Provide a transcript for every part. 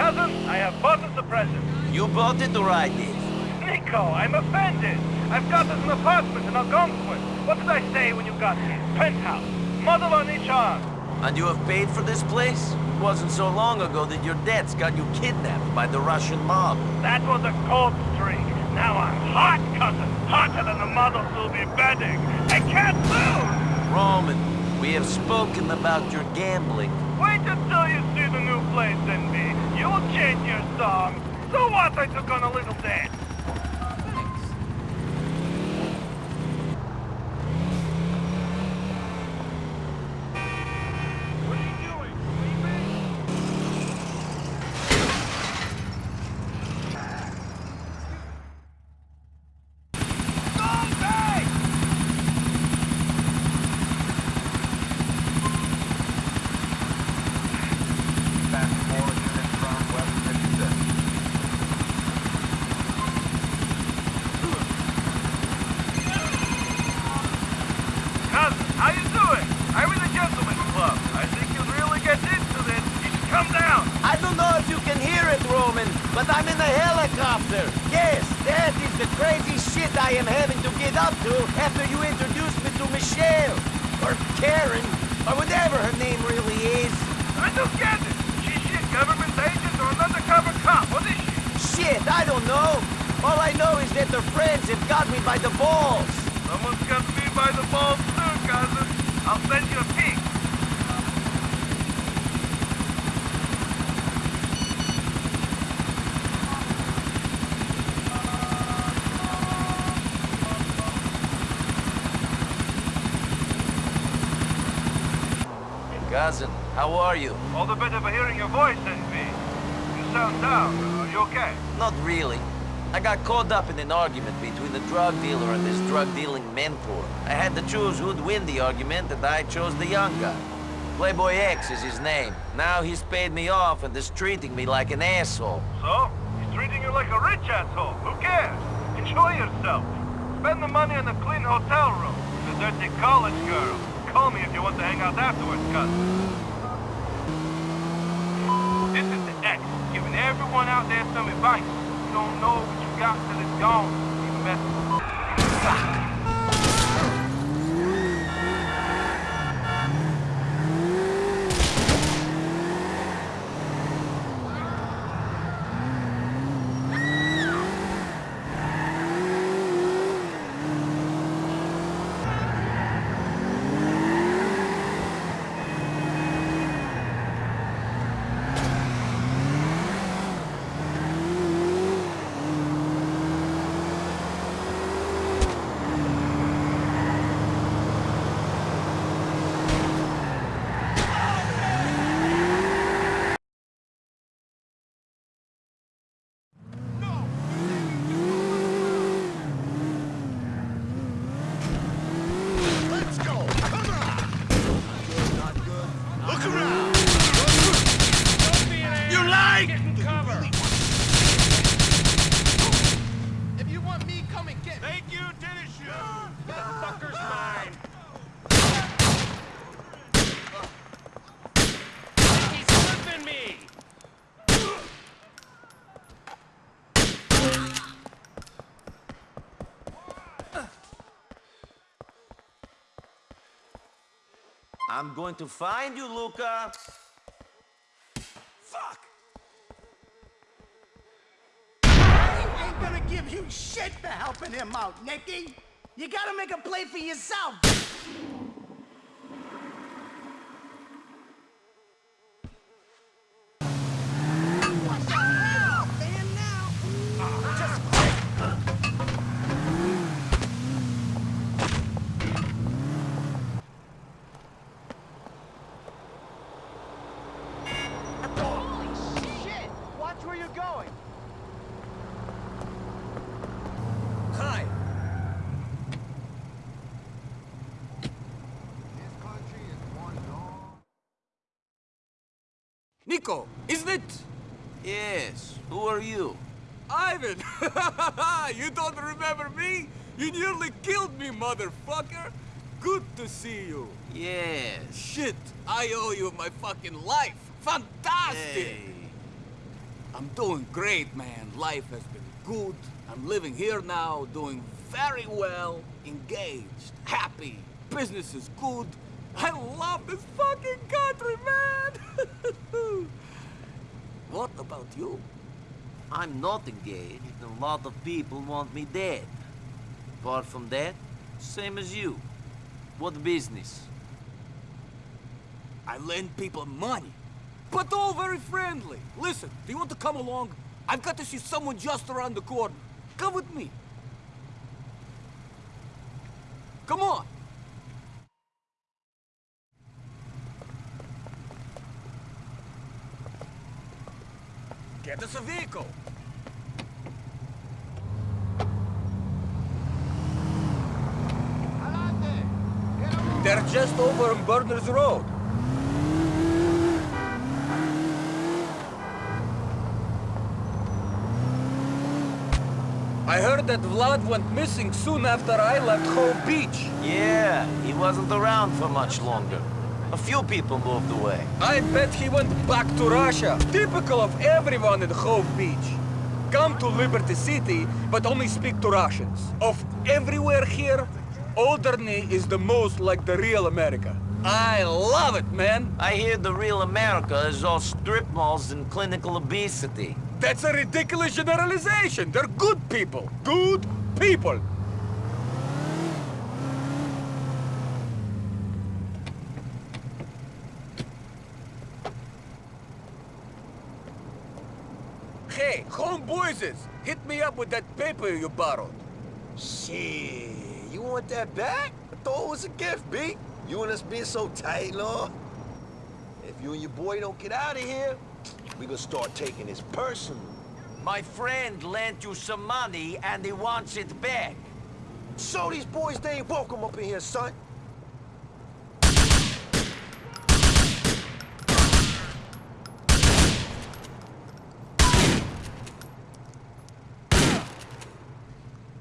Cousin, I have bought the present. You bought it or I did? Niko, I'm offended. I've got us an apartment in Algonquin. What did I say when you got here? Penthouse. Model on each arm. And you have paid for this place? It wasn't so long ago that your debts got you kidnapped by the Russian mob. That was a cold streak. Now I'm hot, cousin. Hotter than the models will be bedding. I can't lose! Roman, we have spoken about your gambling. Wait until you see the new place, NB. You'll change your song. So what? I took on a little debt. What are you doing? Leaving? Zombie! Fast forward unit from West 56. Cousin, how you doing? I'm in the gentleman's club. I think you'll really get into this. You should come down. I don't know if you can hear it, Roman, but I'm in a helicopter. Yes, that is the crazy shit I am having to get up to after you introduced me to Michelle. Or Karen, or whatever her name really is. I don't get it. She's she a government agent or an undercover cop? What is she? Shit, I don't know. All I know is that her friends have got me by the balls. Someone's got me by the balls too, cousin. I'll send you a peek. Cousin, how are you? All the better for hearing your voice, NV. You sound down. Are you okay? Not really. I got caught up in an argument between the drug dealer and his drug-dealing mentor. I had to choose who'd win the argument, and I chose the young guy. Playboy X is his name. Now he's paid me off and is treating me like an asshole. So? He's treating you like a rich asshole. Who cares? Enjoy yourself. Spend the money on a clean hotel room. The dirty college girl. Call me if you want to hang out afterwards, cousin. This is the X, giving everyone out there some advice. You don't know got till it's gone. Better. Let's go! Come on! Good, not good. Look around! You lied! If you want me, come and get me. Thank you, tennis shoes! That fucker's mine! He's flipping me! I'm going to find you, Luca. Fuck! I ain't gonna give you shit for helping him out, Nicky. You gotta make a play for yourself. What the hell, man, now? Just quit. Holy shit! Watch where you're going. Hi. Niko, isn't it? Yes. Who are you? Ivan! you don't remember me? You nearly killed me, motherfucker! Good to see you. Yes. Shit, I owe you my fucking life. Fantastic! Hey. I'm doing great, man. Life has been good. I'm living here now, doing very well, engaged, happy. Business is good. I love this fucking country, man! what about you? I'm not engaged, and a lot of people want me dead. Apart from that, same as you. What business? I lend people money, but all very friendly. Listen, do you want to come along? I've got to see someone just around the corner. Come with me. Come on. Get us a vehicle. They're just over on Burners Road. I heard that Vlad went missing soon after I left Hove Beach. Yeah, he wasn't around for much longer. A few people moved away. I bet he went back to Russia. Typical of everyone in Hove Beach. Come to Liberty City, but only speak to Russians. Of everywhere here, Alderney is the most like the real America. I love it, man. I hear the real America is all strip malls and clinical obesity. That's a ridiculous generalization. They're good people. Good people. Homeboyses, hit me up with that paper you borrowed. Shit, you want that back? I thought it was a gift, B. You and us being so tight, Lord. If you and your boy don't get out of here, we gonna start taking this personal. My friend lent you some money and he wants it back. So these boys, they ain't welcome up in here, son.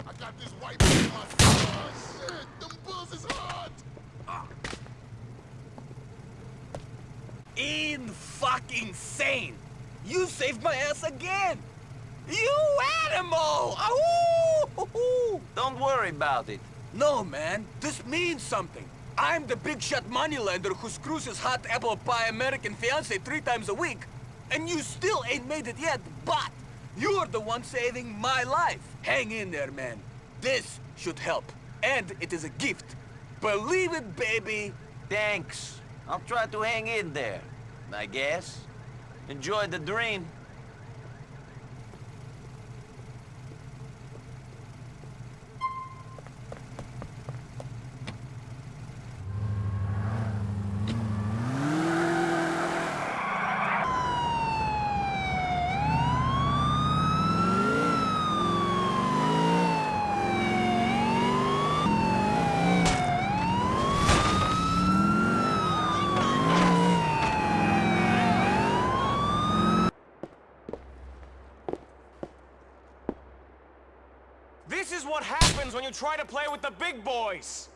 I got this white man in my oh, shit, them bulls is hot. In fucking sane. You saved my ass again. You animal! Ahoo! Don't worry about it. No, man. This means something. I'm the big shot moneylender who screws his hot apple pie American fiance three times a week. And you still ain't made it yet, but you're the one saving my life. Hang in there, man. This should help. And it is a gift. Believe it, baby. Thanks. I'll try to hang in there, I guess. Enjoy the dream. This is what happens when you try to play with the big boys.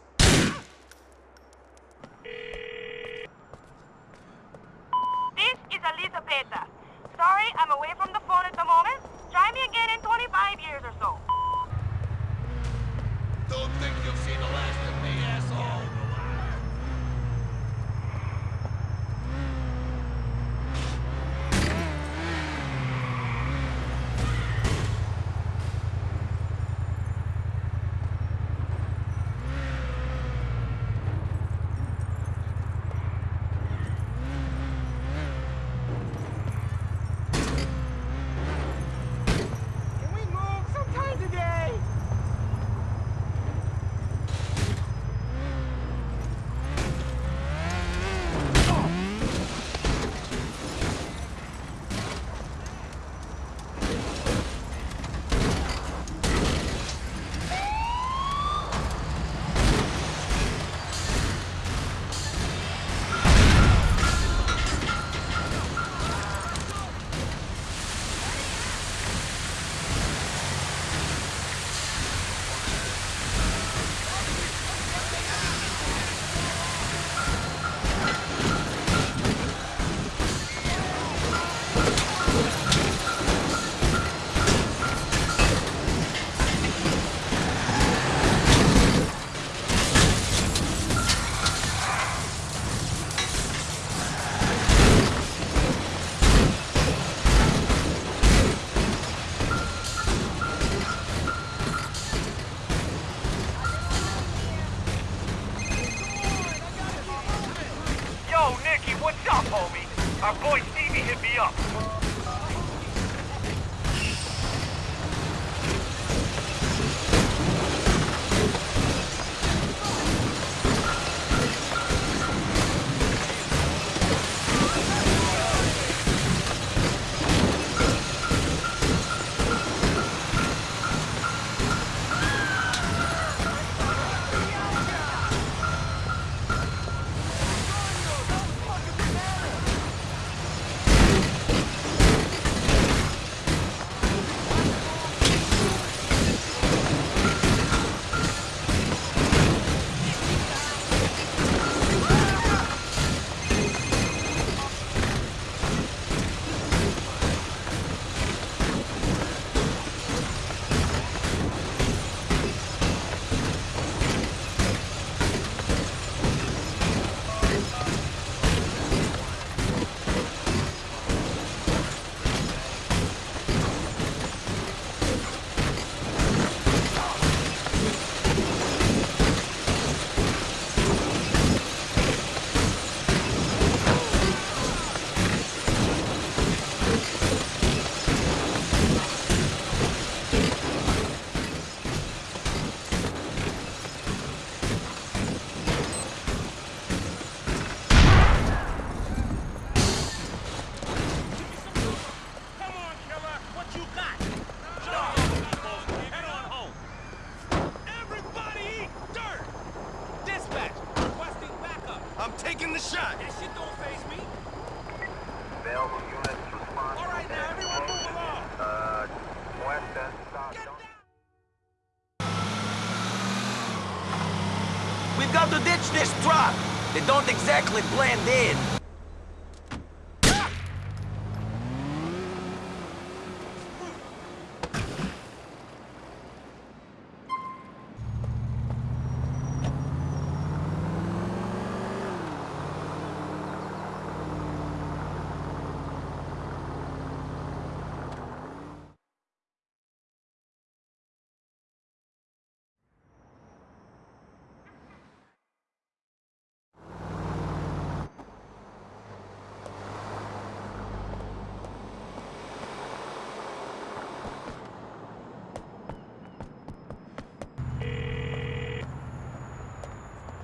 Don't exactly blend in.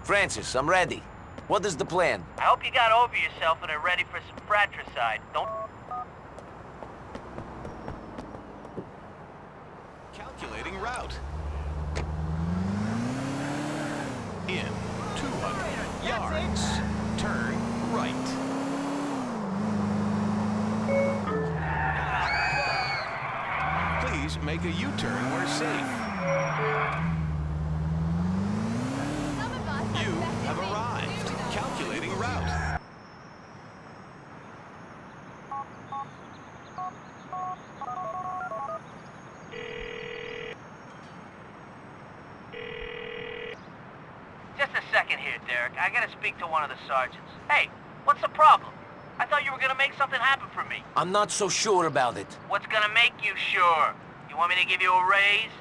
Francis, I'm ready. What is the plan? I hope you got over yourself and are ready for some fratricide. Don't... Calculating route. In 200 yards, turn right. Please make a U-turn where safe. You have arrived. Calculating route. Just a second here, Derek. I gotta speak to one of the sergeants. Hey, what's the problem? I thought you were gonna make something happen for me. I'm not so sure about it. What's gonna make you sure? You want me to give you a raise?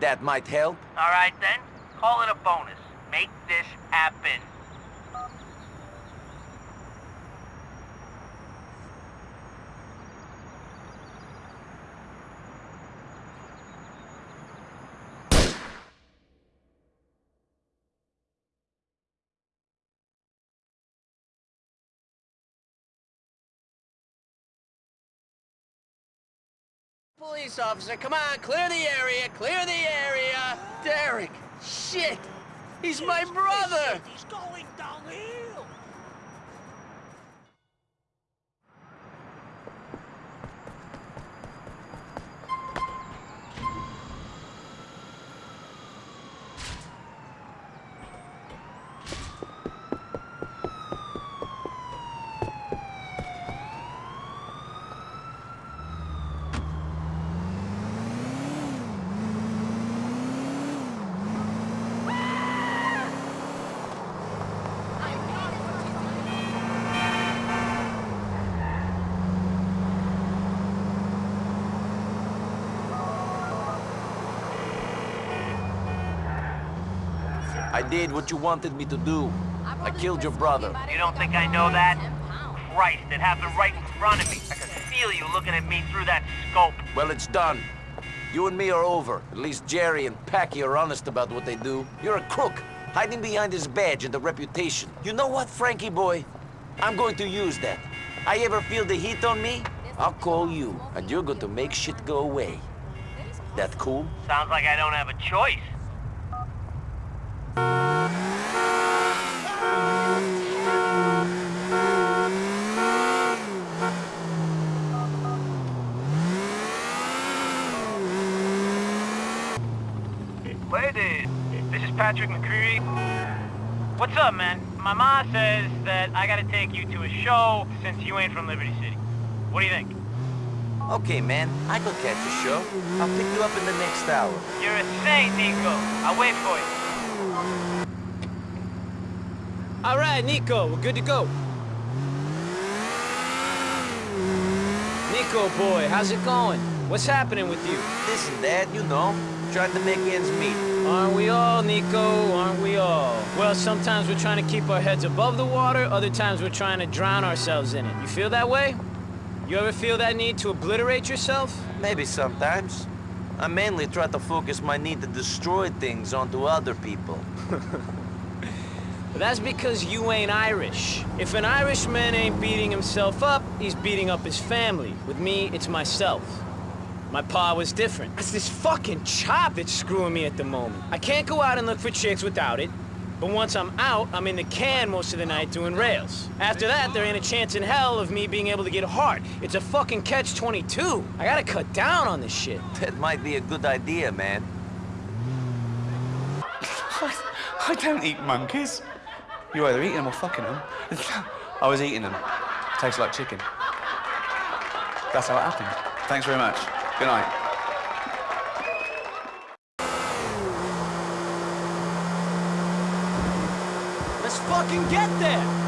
That might help. All right, then. Call it a bonus. Make this happen. Police officer, come on, clear the area, clear the area. Derek, shit, he's my brother. He's going downhill. I did what you wanted me to do. I killed your brother. You don't think I know that? Christ, it happened right in front of me. I can feel you looking at me through that scope. Well, it's done. You and me are over. At least Jerry and Packie are honest about what they do. You're a crook, hiding behind his badge and the reputation. You know what, Frankie boy? I'm going to use that. I ever feel the heat on me, I'll call you, and you're going to make shit go away. That cool? Sounds like I don't have a choice. What's up, man? My ma says that I gotta take you to a show since you ain't from Liberty City. What do you think? Okay, man. I could catch a show. I'll pick you up in the next hour. You're a saint, Niko. I'll wait for you. All right, Niko, we're good to go. Niko, boy, how's it going? What's happening with you? This and that, you know. Trying to make ends meet. Aren't we all, Niko? Aren't we all? Well, sometimes we're trying to keep our heads above the water, other times we're trying to drown ourselves in it. You feel that way? You ever feel that need to obliterate yourself? Maybe sometimes. I mainly try to focus my need to destroy things onto other people. But that's because you ain't Irish. If an Irishman ain't beating himself up, he's beating up his family. With me, it's myself. My pa was different. It's this fucking chop that's screwing me at the moment. I can't go out and look for chicks without it. But once I'm out, I'm in the can most of the night doing rails. After that, there ain't a chance in hell of me being able to get hard. It's a fucking catch-22. I gotta cut down on this shit. That might be a good idea, man. I, I don't eat monkeys. You either eating them or fucking them. I was eating them. Tastes like chicken. That's how it happened. Thanks very much. Good night. Let's fucking get there!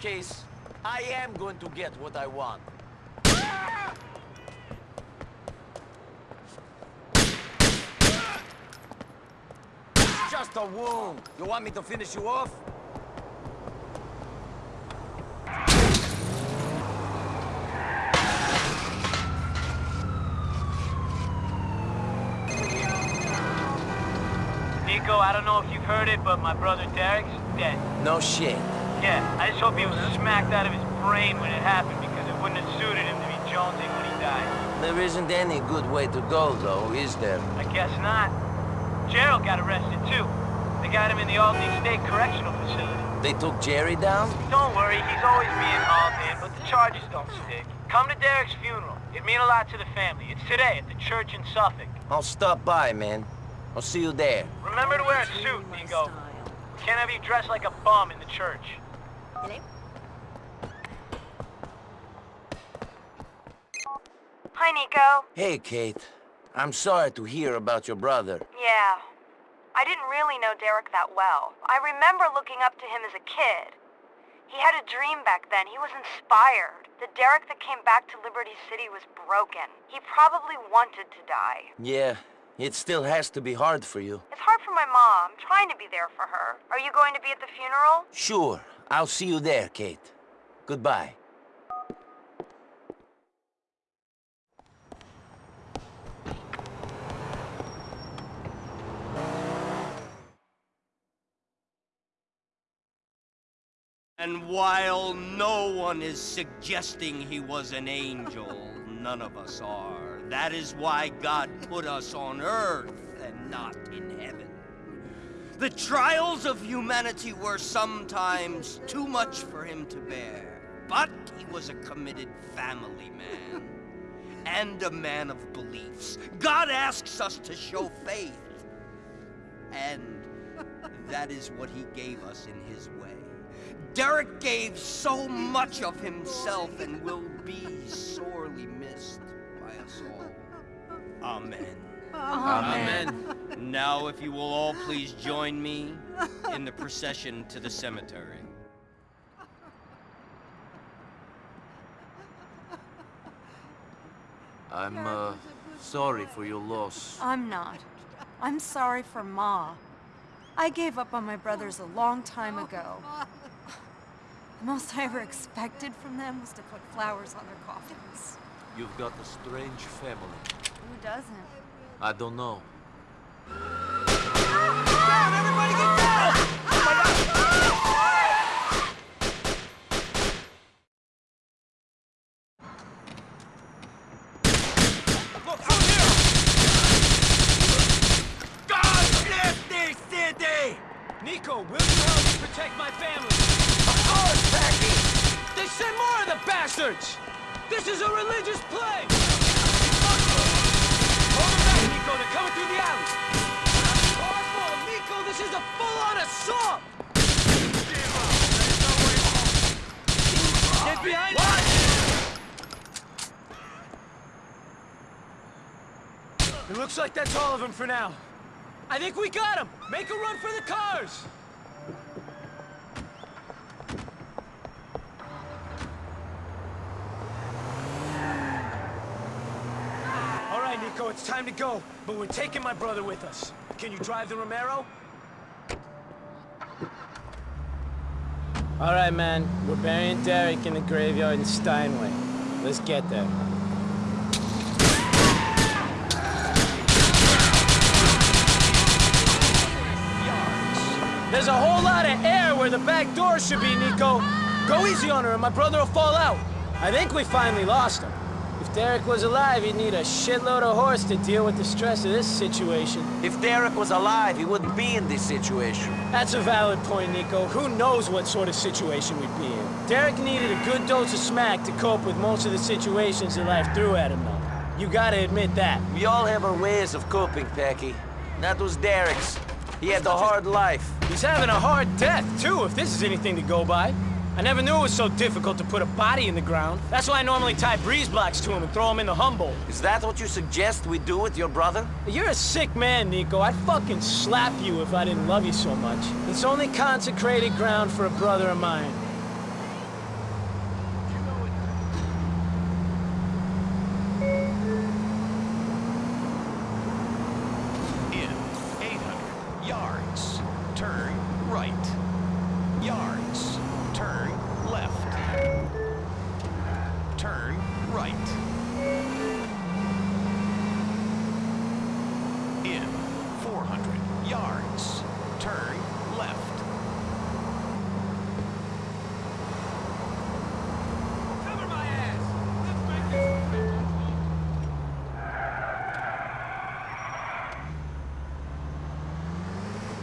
Case, I am going to get what I want. Just a wound. You want me to finish you off? Niko, I don't know if you've heard it, but my brother Derek's dead. No shit. Yeah, I just hope he was smacked out of his brain when it happened because it wouldn't have suited him to be jonesing when he died. There isn't any good way to go, though, is there? I guess not. Gerald got arrested too. They got him in the Alderney State Correctional Facility. They took Jerry down? Don't worry, he's always being hauled in, but the charges don't stick. Come to Derek's funeral. It'd mean a lot to the family. It's today at the church in Suffolk. I'll stop by, man. I'll see you there. Remember to wear a suit. We can't have you dressed like a bum in the church. Hi, Niko. Hey, Kate. I'm sorry to hear about your brother. Yeah. I didn't really know Derek that well. I remember looking up to him as a kid. He had a dream back then. He was inspired. The Derek that came back to Liberty City was broken. He probably wanted to die. Yeah, it still has to be hard for you. It's hard for my mom. I'm trying to be there for her. Are you going to be at the funeral? Sure. I'll see you there, Kate. Goodbye. And while no one is suggesting he was an angel, none of us are. That is why God put us on earth and not in heaven. The trials of humanity were sometimes too much for him to bear. but he was a committed family man. And a man of beliefs. God asks us to show faith. And that is what he gave us in his way. Derek gave so much of himself and will be sorely missed by us all. Amen. Amen. Now, if you will all please join me in the procession to the cemetery. I'm, uh, sorry for your loss. I'm not. I'm sorry for Ma. I gave up on my brothers a long time ago. The most I ever expected from them was to put flowers on their coffins. You've got a strange family. Who doesn't? I don't know. For now. I think we got him! Make a run for the cars! All right, Niko, it's time to go. But we're taking my brother with us. Can you drive the Romero? All right, man. We're burying Derek in the graveyard in Steinway. Let's get there. Where the back door should be, Niko. Go easy on her, and my brother will fall out. I think we finally lost him. If Derek was alive, he'd need a shitload of horse to deal with the stress of this situation. If Derek was alive, he wouldn't be in this situation. That's a valid point, Niko. Who knows what sort of situation we'd be in? Derek needed a good dose of smack to cope with most of the situations that life threw at him, though. You gotta admit that. We all have our ways of coping, Packie. That was Derek's. He had the hard life. He's having a hard death, too, if this is anything to go by. I never knew it was so difficult to put a body in the ground. That's why I normally tie breeze blocks to him and throw him in the Humboldt. Is that what you suggest we do with your brother? You're a sick man, Niko. I'd fucking slap you if I didn't love you so much. It's only consecrated ground for a brother of mine. In 800 yards, turn right. Yards, turn left. Turn right. In 400 yards, turn left. Cover my ass! Let's make this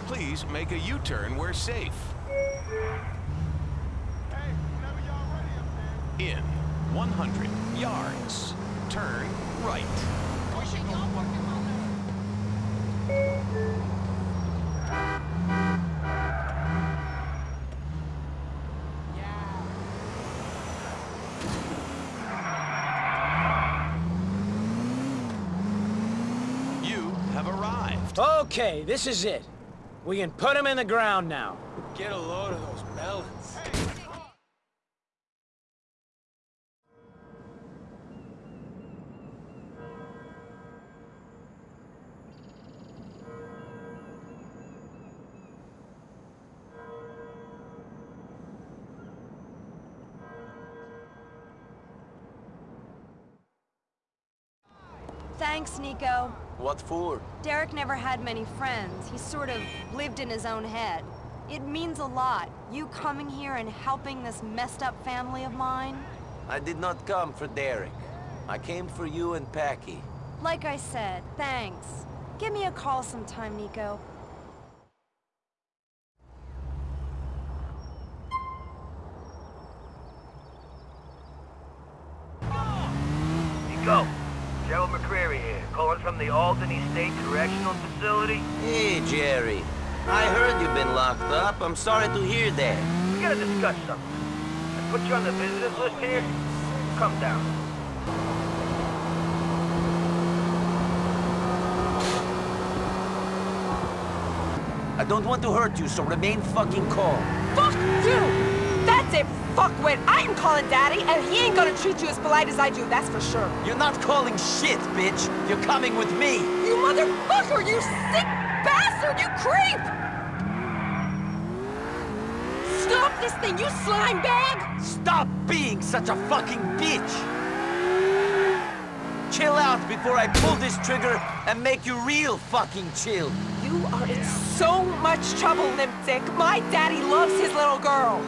Please make a U-turn we're safe. In 100 yards, turn right. You have arrived. Okay, this is it. We can put him in the ground now. Get a load of those melons. Thanks, Niko. What for? Derek never had many friends. He sort of lived in his own head. It means a lot, you coming here and helping this messed up family of mine. I did not come for Derek. I came for you and Packie. Like I said, thanks. Give me a call sometime, Niko. go. Gerald McReary here, calling from the Alderney State Correctional Facility. Hey, Jerry. I heard you've been locked up. I'm sorry to hear that. We gotta discuss something. I put you on the visitors list here. Come down. I don't want to hurt you, so remain fucking calm. Fuck you! That's it, fuckwit! I'm calling Daddy, and he ain't gonna treat you as polite as I do, that's for sure. You're not calling shit, bitch. You're coming with me. You motherfucker! You sick bastard! You creep! Stop this thing, you slime bag! Stop being such a fucking bitch! Chill out before I pull this trigger and make you real fucking chill. You are in so much trouble, Lipstick. My daddy loves his little girl.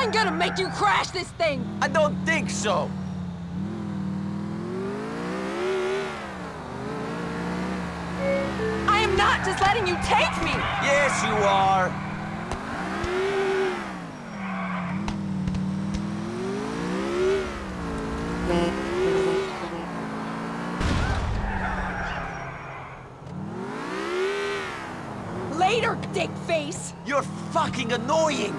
I'm gonna make you crash this thing! I don't think so. I am not just letting you take me! Yes, you are. Later, dick face! You're fucking annoying.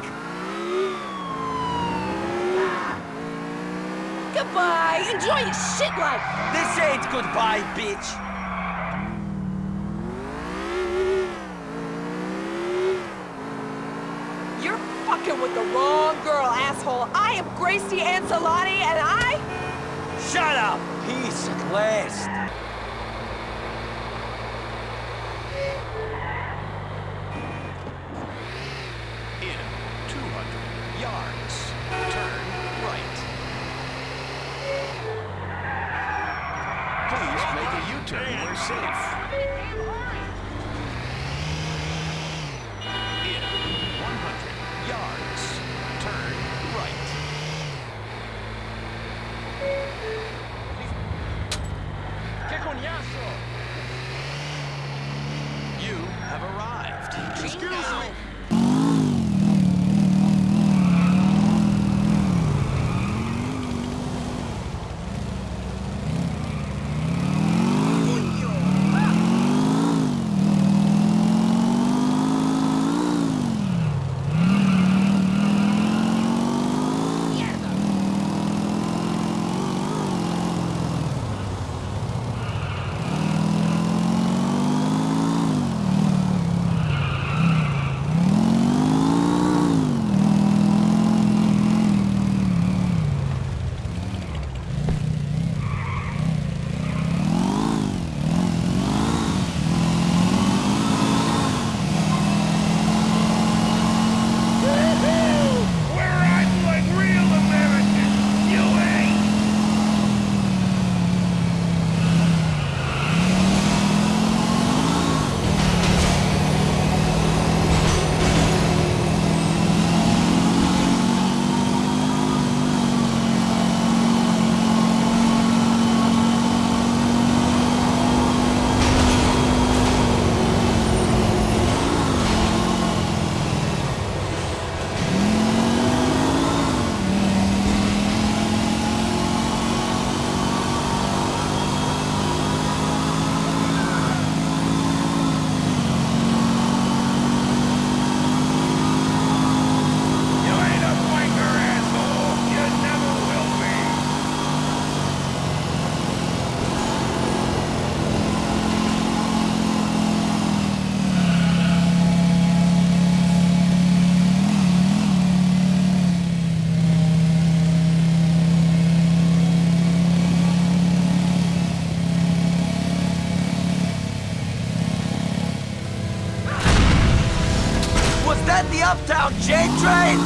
Goodbye! Enjoy your shit life! This ain't goodbye, bitch. You're fucking with the wrong girl, asshole! I am Gracie Ancelotti, and I... Shut up, peace at last. In 200 yards, turn right. Please make a U-turn where safe. In 100 yards, turn right. ¡Qué coñazo! You have arrived. Excuse me. Train?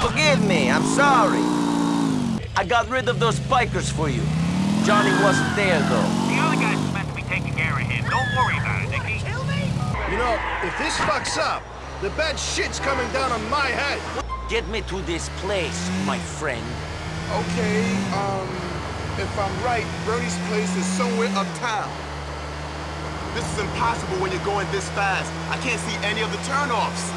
Forgive me, I'm sorry. I got rid of those bikers for you. Johnny wasn't there, though. The other guy's meant to be taking care of him. Don't worry about it, Nicky. You know, if this fucks up, the bad shit's coming down on my head. Get me to this place, my friend. Okay, um, if I'm right, Bernie's place is somewhere uptown. This is impossible when you're going this fast. I can't see any of the turnoffs.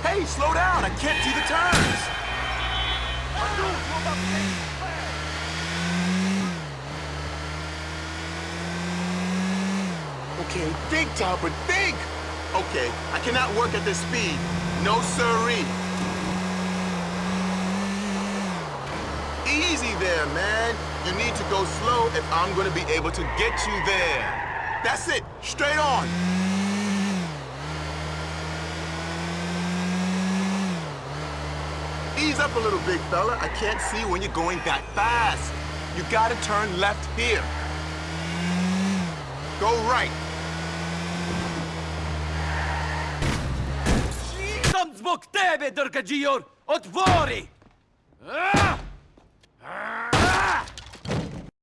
Hey, slow down. I can't see the turns. Okay, think, Topper, think! Okay, I cannot work at this speed. No siree. Easy there, man. You need to go slow if I'm gonna be able to get you there. That's it, straight on. Ease up a little, big fella. I can't see when you're going that fast. You gotta turn left here. Go right. Tam zbok tebe, Drkađijor! Otvori!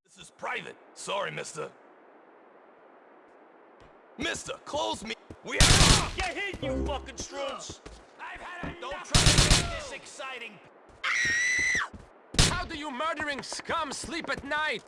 This is private. Sorry, mister. Mister, close me. We have... Get hit, you fucking stroots! Don't try to make this exciting. How do you murdering scum sleep at night?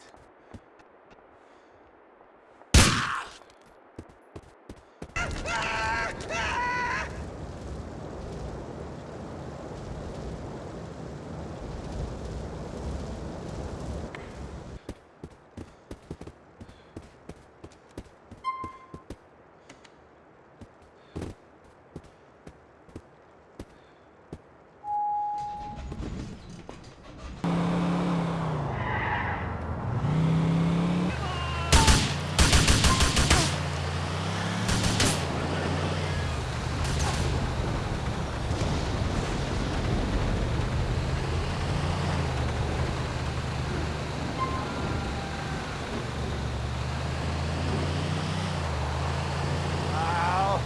Oh,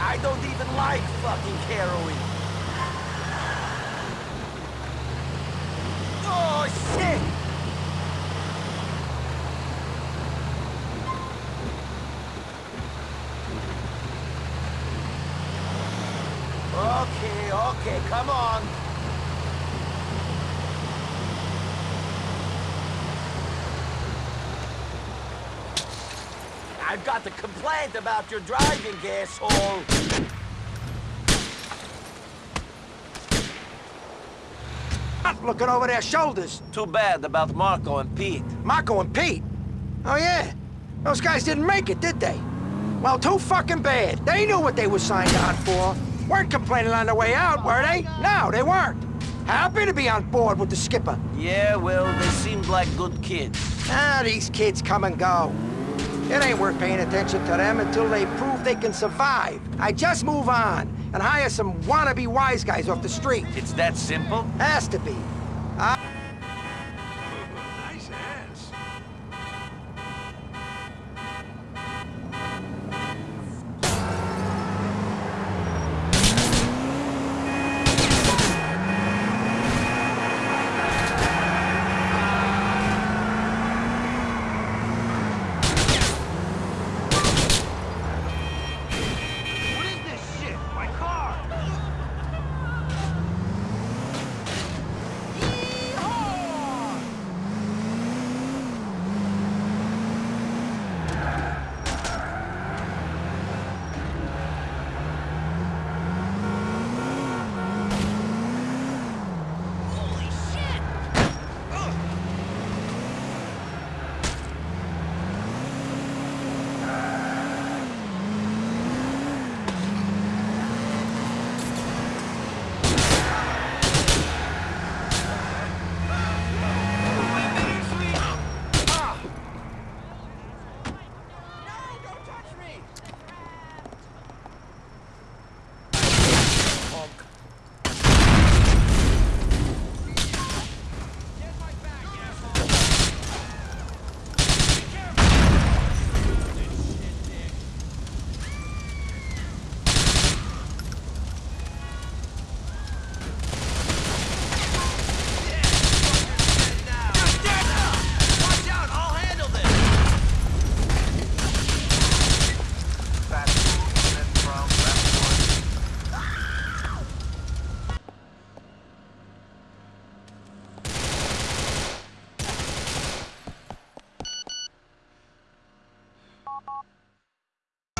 I don't even like fucking heroin. Oh, shit! Okay, okay, come on. I've got a complaint about your driving, asshole. Not looking over their shoulders. Too bad about Marco and Pete. Marco and Pete? Oh, yeah. Those guys didn't make it, did they? Well, too fucking bad. They knew what they were signed on for. Weren't complaining on the way out, were they? No, they weren't. Happy to be on board with the skipper. Yeah, well, they seemed like good kids. Ah, these kids come and go. It ain't worth paying attention to them until they prove they can survive. I just move on and hire some wannabe wise guys off the street. It's that simple? Has to be. I Nice ass. What is this shit? My car!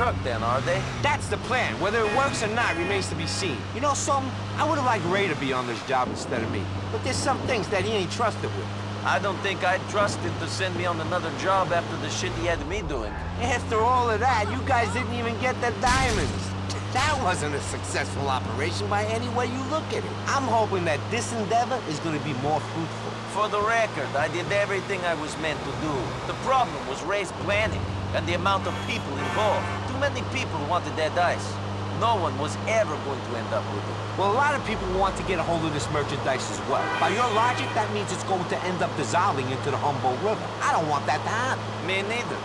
work then, are they? That's the plan. Whether it works or not remains to be seen. You know something? I would have liked Ray to be on this job instead of me. But there's some things that he ain't trusted with. I don't think I'd trust him to send me on another job after the shit he had me doing. After all of that, you guys didn't even get the diamonds. That wasn't a successful operation by any way you look at it. I'm hoping that this endeavor is gonna be more fruitful. For the record, I did everything I was meant to do. The problem was Ray's planning and the amount of people involved. Many people wanted that dice. No one was ever going to end up with it. Well, a lot of people want to get a hold of this merchandise as well. By your logic, that means it's going to end up dissolving into the Humboldt River. I don't want that to happen. Me neither.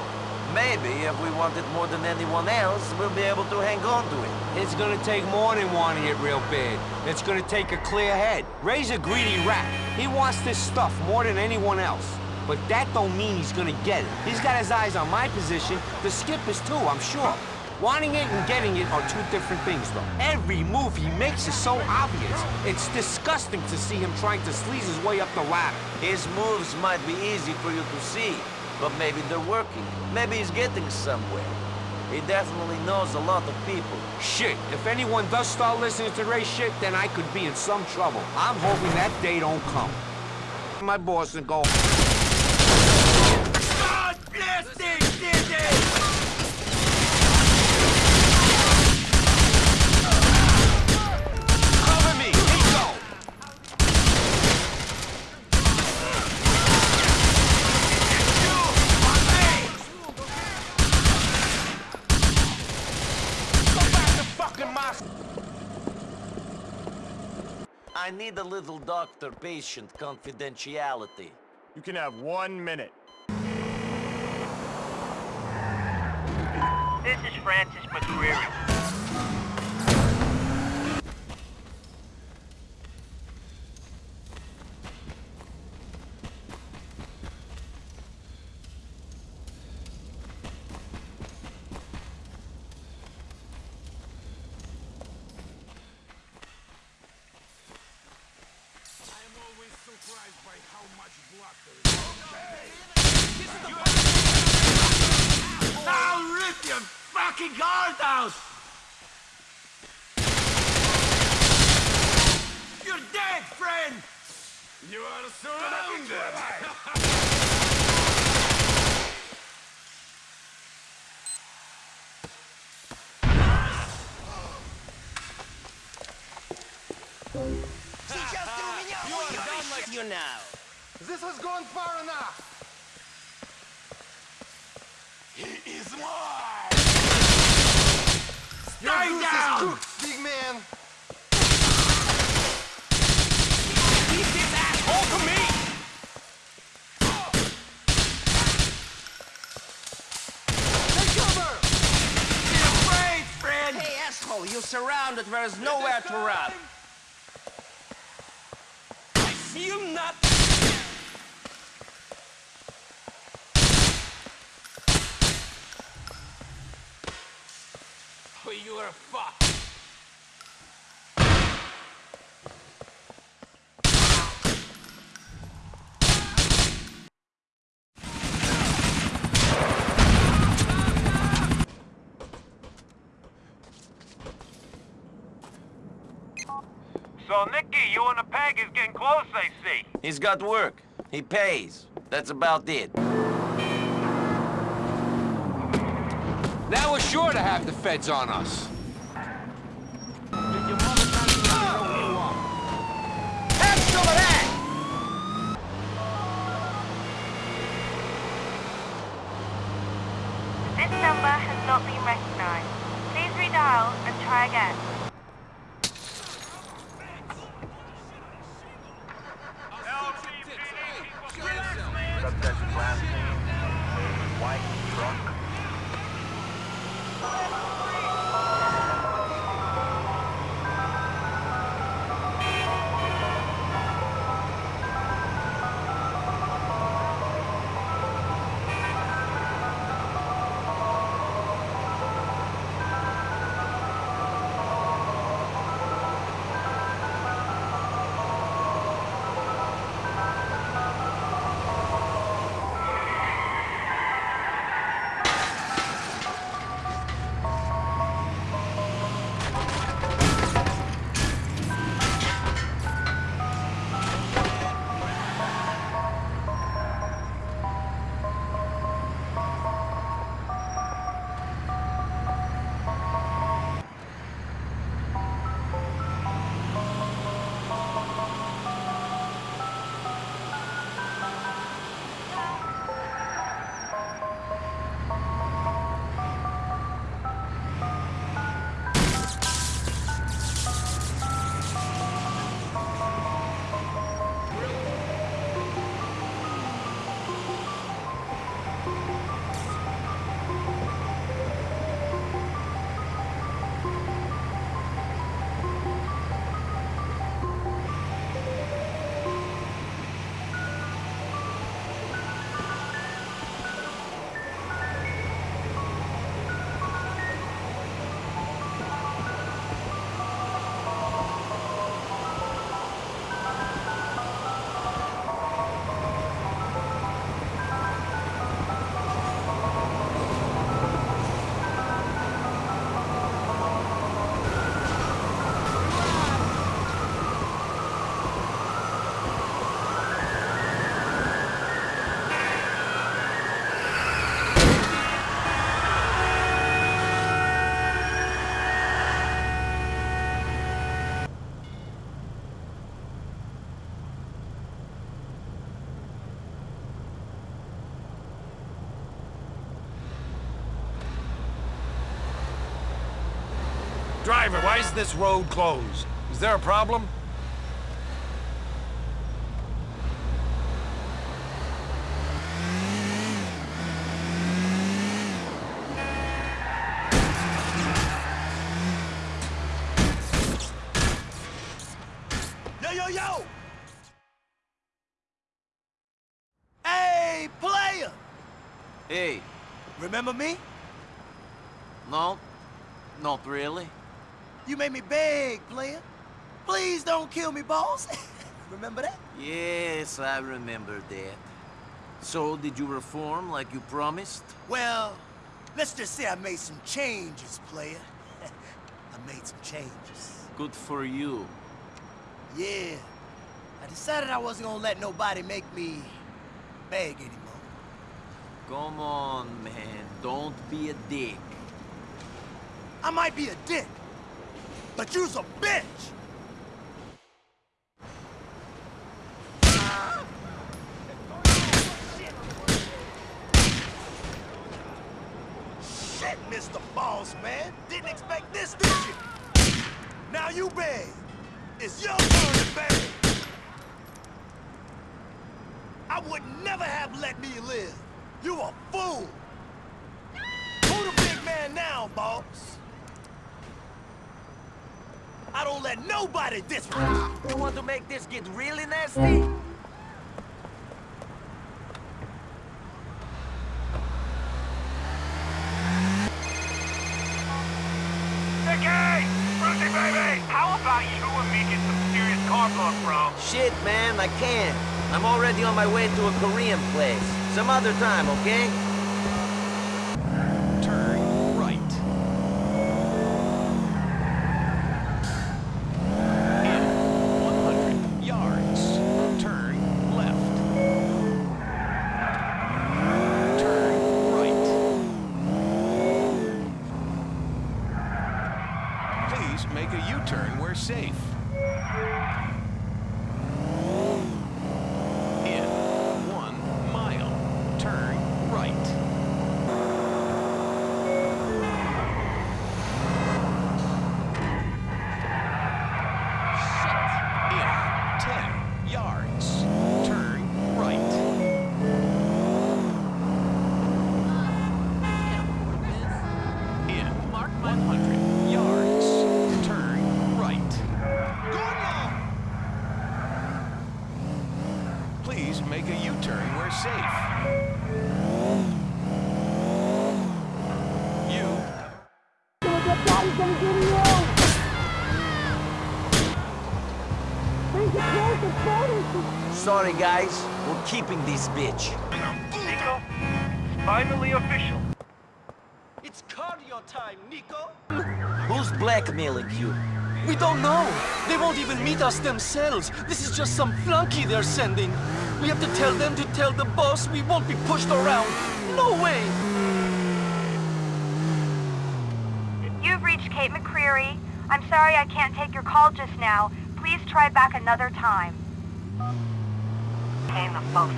Maybe if we want it more than anyone else, we'll be able to hang on to it. It's gonna take more than wanting it real bad. It's gonna take a clear head. Ray's a greedy rat. He wants this stuff more than anyone else. But that don't mean he's gonna get it. He's got his eyes on my position. The skip is too, I'm sure. Wanting it and getting it are two different things, though. Every move he makes is so obvious. It's disgusting to see him trying to sleaze his way up the ladder. His moves might be easy for you to see, but maybe they're working. Maybe he's getting somewhere. He definitely knows a lot of people. Shit, if anyone does start listening to Ray shit, then I could be in some trouble. I'm hoping that day don't come. My boss and go... God bless this city! Cover me! Niko! Go back to fucking Moscow! I need a little doctor-patient confidentiality. You can have one minute. This is Francis McReary. I'm always surprised by how much blood there is. I'll rip your fucking heart out! You're dead, friend! You are surrounded! You now. This has gone far enough. He is mine! Your goose is down! cooked, big man. Keep this asshole from me! Take cover! Be afraid, friend! Hey, asshole, you're surrounded. There is nowhere to run. I see you not. You are fucked! So, Nicky, you and the peg is getting close, I see. He's got work. He pays. That's about it. Now we're sure to have the feds on us. This road closed? Is there a problem? Yo, yo, yo! Hey, player! Hey, Remember me? no, not really. You made me beg, player. Please don't kill me, boss. Remember that? Yes, I remember that. So, did you reform like you promised? Well, let's just say I made some changes, player. I made some changes. Good for you. Yeah. I decided I wasn't gonna let nobody make me beg anymore. Come on, man. Don't be a dick. I might be a dick, but you's a bitch! Shit, Mr. Boss Man! Didn't expect this, did you? Now you beg. It's your turn to beg. I would never have let me live. You a fool! Who the big man now, boss? I don't let nobody disrespect. You want to make this get really nasty? Nicky! Brucie, baby! How about you and me get some serious car talk, bro? Shit, man, I can't. I'm already on my way to a Korean place. Some other time, okay? Turn right. In 100 yards, turn left. Turn right. Please make a U-turn where safe. In one mile, turn right. In 10 yards, turn right. In 100 yards, turn right. Please make a U-turn where safe. You Sorry, guys. We're keeping this bitch. Niko, finally official. It's cardio time, Niko. Who's blackmailing you? We don't know. They won't even meet us themselves. This is just some flunky they're sending. We have to tell them to tell the boss we won't be pushed around. No way. You've reached Kate McReary. I'm sorry I can't take your call just now. Please try back another time. Came about.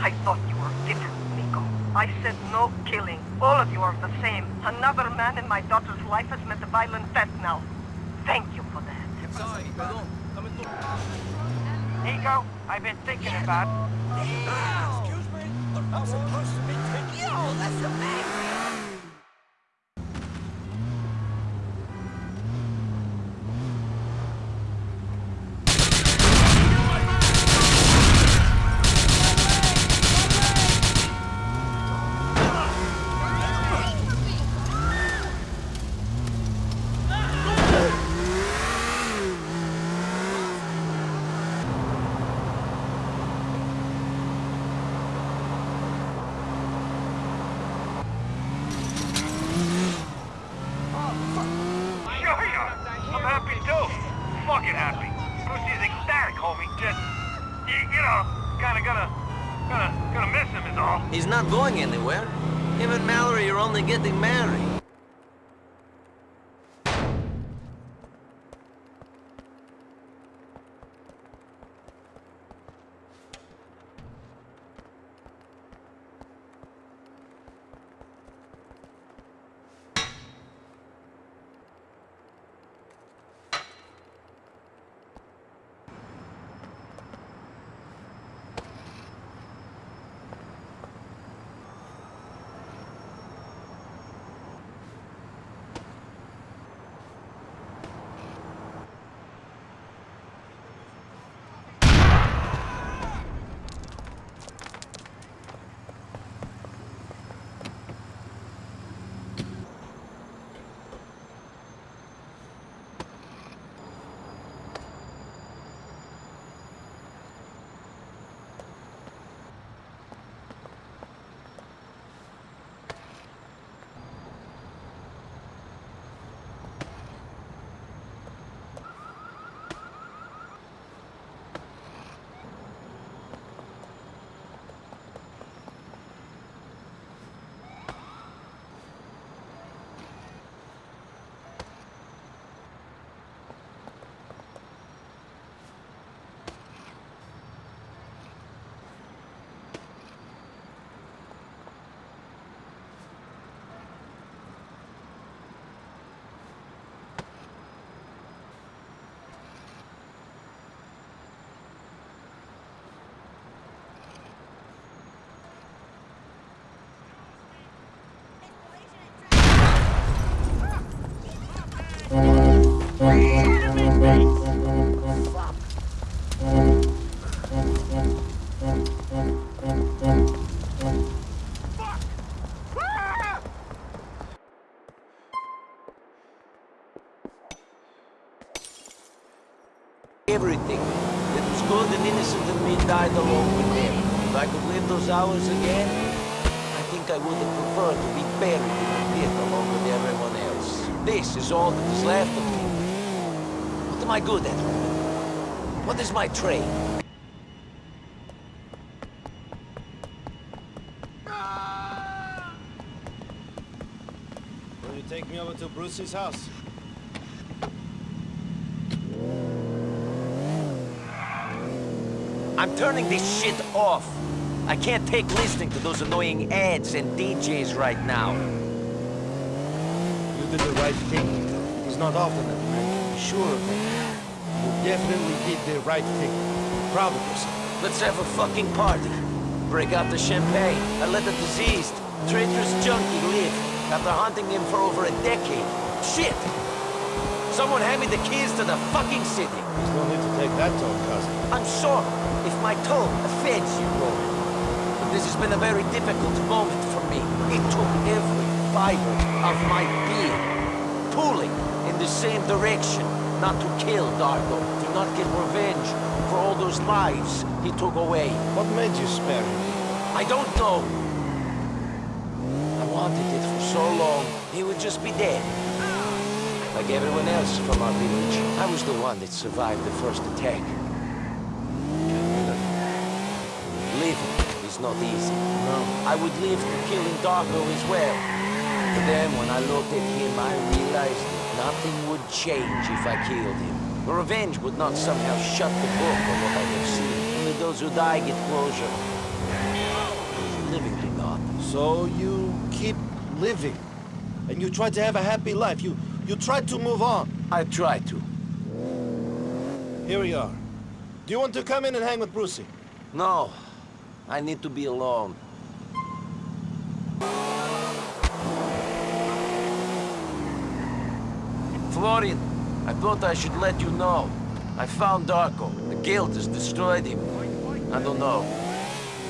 I thought you were different, Niko. I said no killing. All of you are the same. Another man in my daughter's life has met a violent death now. Thank you for that. Sorry, perdón. Niko, I've been thinking about... Excuse me? I'm supposed to be taking... Yo, that's amazing! Everything that was good and innocent in me died along with them. If I could live those hours again, I think I would have preferred to be buried in the pit along with everyone else. This is all that is left of me. What am I good at? What is my trade? Will you take me over to Bruce's house? I'm turning this shit off. I can't take listening to those annoying ads and DJs right now. You did the right thing. It's not often that man sure of it. You definitely did the right thing. Proud of yourself. Let's have a fucking party. Break out the champagne and let the diseased, traitorous junkie live after hunting him for over a decade. Shit! Someone hand me the keys to the fucking city. There's no need to take that tone, cousin. I'm sorry if my tone offends you, Roy. But this has been a very difficult moment for me. It took every fiber of my being, pulling in the same direction. Not to kill Darko, to not get revenge for all those lives he took away. What made you spare him? I don't know. I wanted it for so long, he would just be dead. Like everyone else from our village, I was the one that survived the first attack. Living is not easy. No. I would live for killing Darko as well. But then when I looked at him, I realized nothing would change if I killed him. The revenge would not somehow shut the book on what I have seen. Only those who die get closure. Living do not. So you keep living. And you try to have a happy life. You you try to move on. I try to. Here we are. Do you want to come in and hang with Brucie? No. I need to be alone. I thought I should let you know. I found Darko. The guild has destroyed him. I don't know.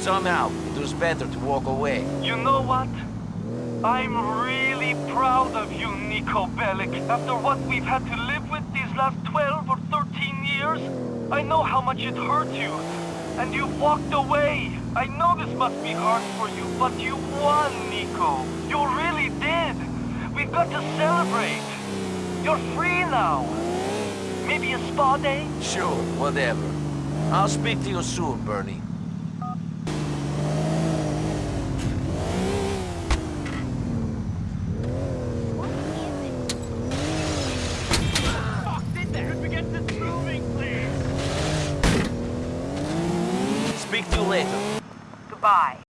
Somehow, it was better to walk away. You know what? I'm really proud of you, Niko Bellic. After what we've had to live with these last 12 or 13 years, I know how much it hurt you. And you walked away. I know this must be hard for you, but you won, Niko. You really did. We've got to celebrate. You're free now. Maybe a spa day? Sure, whatever. I'll speak to you soon, Bernie.